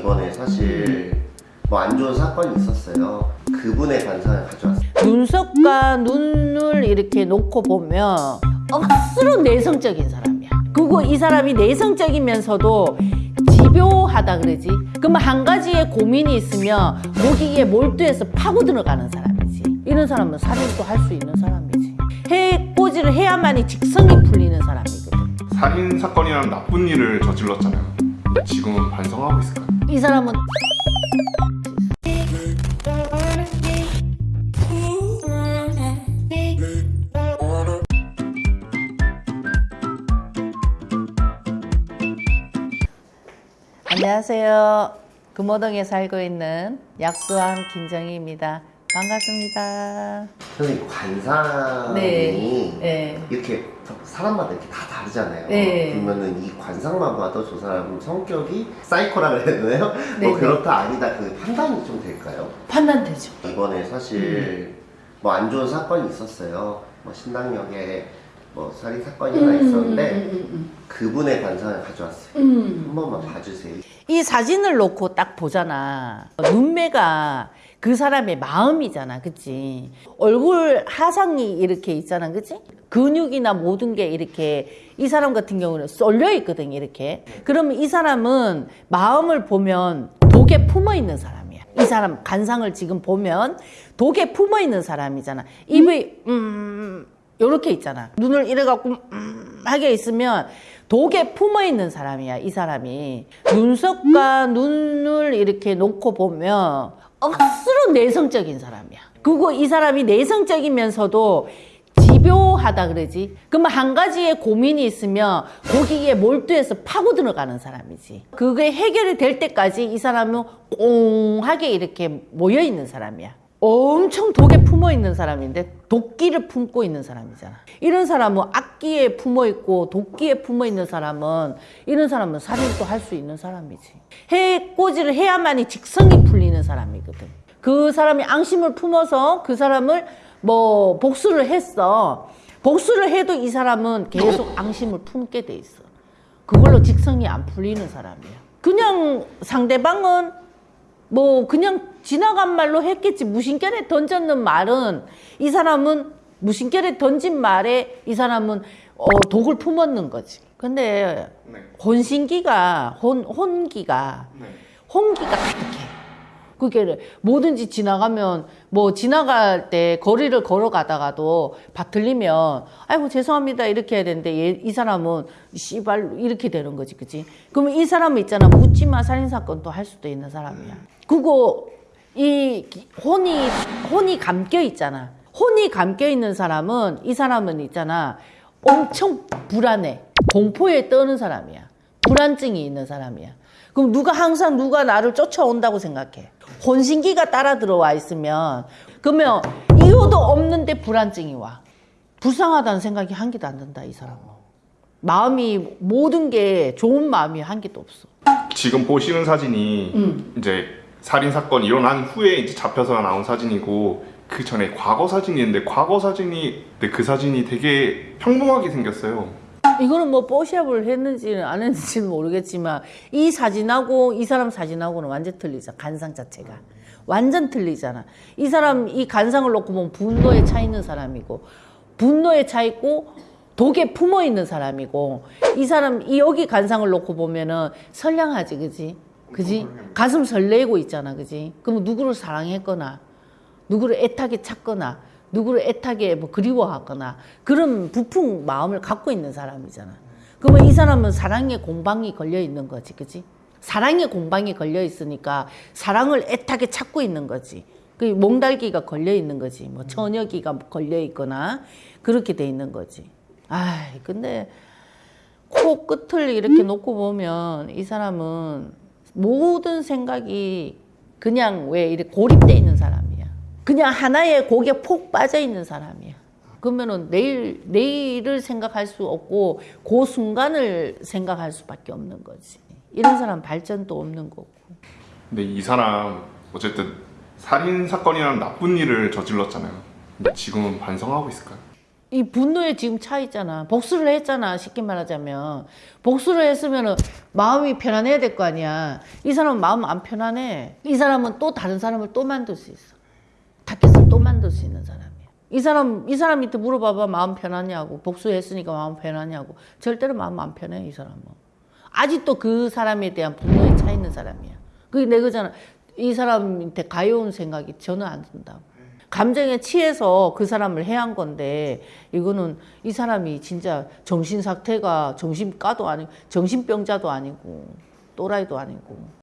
이번에 사실 뭐 안 좋은 사건이 있었어요. 그분의 관상을 가져왔어요. 눈썹과 눈을 이렇게 놓고 보면 억수로 내성적인 사람이야. 그리고 이 사람이 내성적이면서도 집요하다 그러지. 그러면 한 가지의 고민이 있으면 거기에 몰두해서 파고 들어가는 사람이지. 이런 사람은 살인도 할 수 있는 사람이지. 해꼬지를 해야만이 직성이 풀리는 사람이거든. 살인 사건이라는 나쁜 일을 저질렀잖아요. 지금은 반성하고 있을까요? 이 사람은 안녕하세요. 금호동에 살고 있는 약수왕 김정희입니다. 반갑습니다. 선생님 관상이 네. 네. 이렇게 사람마다 이렇게 다 다르잖아요. 네. 그러면은 이 관상만 봐도 저 사람 성격이 사이코라 그래야 되나요? 네, 뭐 네. 그렇다 아니다 그 판단이 좀 될까요? 판단되죠. 이번에 사실 뭐안 좋은 사건이 있었어요. 뭐 신당역에 뭐 살인 사건이 하나 있었는데 음, 그분의 관상을 가져왔어요. 음. 한 번만 봐주세요. 이 사진을 놓고 딱 보잖아. 눈매가 그 사람의 마음이잖아. 그치? 얼굴 하상이 이렇게 있잖아. 그치? 근육이나 모든 게 이렇게 이 사람 같은 경우는 쏠려 있거든. 이렇게. 그러면 이 사람은 마음을 보면 독에 품어 있는 사람이야. 이 사람 간상을 지금 보면 독에 품어 있는 사람이잖아. 입이, 음, 요렇게 있잖아. 눈을 이래 갖고 음 하게 있으면 독에 품어 있는 사람이야, 이 사람이. 눈썹과 눈을 이렇게 놓고 보면 억수로 내성적인 사람이야. 그리고 이 사람이 내성적이면서도 집요하다 그러지. 그러면 한 가지의 고민이 있으면 거기에 몰두해서 파고 들어가는 사람이지. 그게 해결이 될 때까지 이 사람은 꽁하게 이렇게 모여 있는 사람이야. 엄청 독에 품어 있는 사람인데 도끼를 품고 있는 사람이잖아. 이런 사람은 악기에 품어 있고 도끼에 품어 있는 사람은 이런 사람은 살인도 할 수 있는 사람이지. 해꼬지를 해야만이 직성이 풀리는 사람이거든. 그 사람이 앙심을 품어서 그 사람을 뭐 복수를 했어. 복수를 해도 이 사람은 계속 앙심을 품게 돼 있어. 그걸로 직성이 안 풀리는 사람이야. 그냥 상대방은 뭐 그냥 지나간 말로 했겠지 무심결에 던졌는 말은 이 사람은 무심결에 던진 말에 이 사람은 어, 독을 품었는 거지. 근데 네. 혼신기가 혼 혼기가 네. 홍기가 가득해. 그게 뭐든지 지나가면 뭐 지나갈 때 거리를 걸어가다가도 바틀리면 아이고 죄송합니다. 이렇게 해야 되는데 얘, 이 사람은 씨발 이렇게 되는 거지 그지 그러면 이 사람은 있잖아. 묻지마 살인 사건도 할 수도 있는 사람이야. 그리고 이 기- 혼이 혼이 감겨 있잖아. 혼이 감겨 있는 사람은 이 사람은 있잖아. 엄청 불안해. 공포에 떠는 사람이야 불안증이 있는 사람이야. 그럼 누가 항상 누가 나를 쫓아온다고 생각해. 혼신기가 따라 들어와 있으면 그러면 이유도 없는데 불안증이 와. 불쌍하다는 생각이 한 개도 안 든다 이 사람은. 마음이 모든 게 좋은 마음이 한 개도 없어. 지금 보시는 사진이 음. 이제 살인 사건 일어난 후에 이제 잡혀서 나온 사진이고 그 전에 과거 사진이 있는데 과거 사진이 근데 그 사진이 되게 평범하게 생겼어요. 이거는 뭐 뽀샵을 했는지는 안 했는지는 모르겠지만 이 사진하고 이 사람 사진하고는 완전 틀리죠. 간상 자체가. 완전 틀리잖아. 이 사람 이 간상을 놓고 보면 분노에 차 있는 사람이고 분노에 차 있고 독에 품어 있는 사람이고 이 사람 이 여기 간상을 놓고 보면은 선량하지 그지? 그지? 가슴 설레고 있잖아 그지? 그럼 누구를 사랑했거나 누구를 애타게 찾거나 누구를 애타게 뭐 그리워하거나 그런 부푼 마음을 갖고 있는 사람이잖아. 그러면 이 사람은 사랑의 공방이 걸려 있는 거지, 그지? 사랑의 공방이 걸려 있으니까 사랑을 애타게 찾고 있는 거지. 그 몽달기가 걸려 있는 거지. 뭐 처녀기가 걸려 있거나 그렇게 돼 있는 거지. 아이, 근데 코 끝을 이렇게 놓고 보면 이 사람은 모든 생각이 그냥 왜 이렇게 고립돼 있는. 그냥 하나의 곡에 폭 빠져 있는 사람이야. 그러면은 내일 내일을 생각할 수 없고 그 순간을 생각할 수밖에 없는 거지. 이런 사람 발전도 없는 거고. 근데 이 사람 어쨌든 살인 사건이라는 나쁜 일을 저질렀잖아요. 지금은 반성하고 있을까요? 이 분노의 지금 차 있잖아. 복수를 했잖아. 쉽게 말하자면. 복수를 했으면은 마음이 편안해야 될 거 아니야. 이 사람은 마음 안 편안해. 이 사람은 또 다른 사람을 또 만들 수 있어. 타켓을 또 만들 수 있는 사람이야. 이 사람, 이 사람한테 물어봐봐. 마음 편하냐고. 복수했으니까 마음 편하냐고. 절대로 마음 안 편해, 이 사람은. 아직도 그 사람에 대한 분노에 차 있는 사람이야. 그게 내 거잖아. 이 사람한테 가여운 생각이 전혀 안 든다고. 감정에 취해서 그 사람을 해한 건데 이거는 이 사람이 진짜 정신 상태가 정신과도 아니고 정신병자도 아니고 또라이도 아니고